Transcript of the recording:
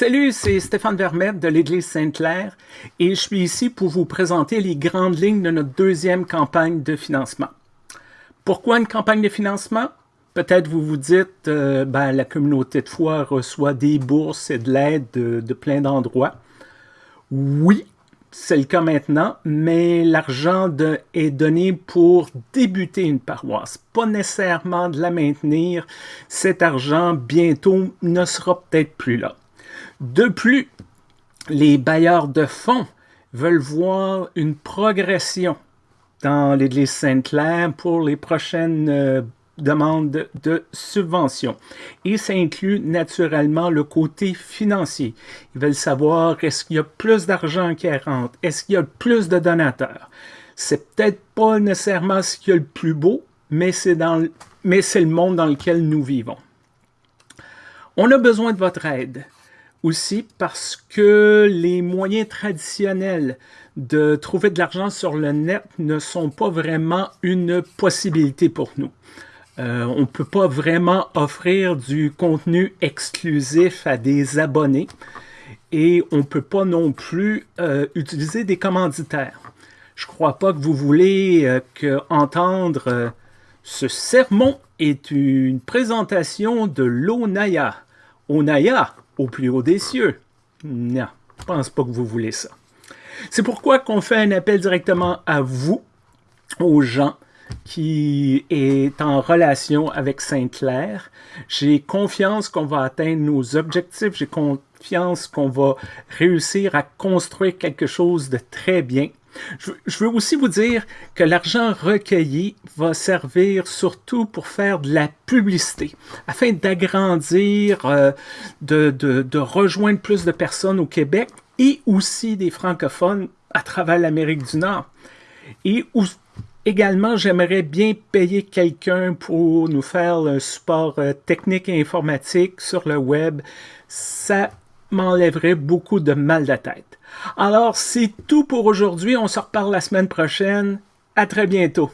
Salut, c'est Stéphane Vermette de l'Église Sainte-Claire et je suis ici pour vous présenter les grandes lignes de notre deuxième campagne de financement. Pourquoi une campagne de financement? Peut-être vous vous dites, euh, ben, la communauté de foi reçoit des bourses et de l'aide de, de plein d'endroits. Oui, c'est le cas maintenant, mais l'argent est donné pour débuter une paroisse, pas nécessairement de la maintenir. Cet argent, bientôt, ne sera peut-être plus là. De plus, les bailleurs de fonds veulent voir une progression dans l'Église Sainte-Claire pour les prochaines euh, demandes de subventions. Et ça inclut naturellement le côté financier. Ils veulent savoir est-ce qu'il y a plus d'argent qui rentre, est-ce qu'il y a plus de donateurs? C'est peut-être pas nécessairement ce qu'il y a le plus beau, mais c'est le monde dans lequel nous vivons. On a besoin de votre aide aussi parce que les moyens traditionnels de trouver de l'argent sur le net ne sont pas vraiment une possibilité pour nous. Euh, on ne peut pas vraiment offrir du contenu exclusif à des abonnés et on ne peut pas non plus euh, utiliser des commanditaires. Je ne crois pas que vous voulez euh, que entendre ce sermon est une présentation de l'Onaya. Onaya, au plus haut des cieux. Non, je pense pas que vous voulez ça. C'est pourquoi qu'on fait un appel directement à vous, aux gens qui est en relation avec Sainte-Claire. J'ai confiance qu'on va atteindre nos objectifs. J'ai confiance qu'on va réussir à construire quelque chose de très bien. Je, veux aussi vous dire que l'argent recueilli va servir surtout pour faire de la publicité, afin d'agrandir, euh, de, rejoindre plus de personnes au Québec et aussi des francophones à travers l'Amérique du Nord. Et également, j'aimerais bien payer quelqu'un pour nous faire le support euh, technique et informatique sur le web. Ça m'enlèverait beaucoup de mal de tête. Alors, c'est tout pour aujourd'hui. On se reparle la semaine prochaine. À très bientôt.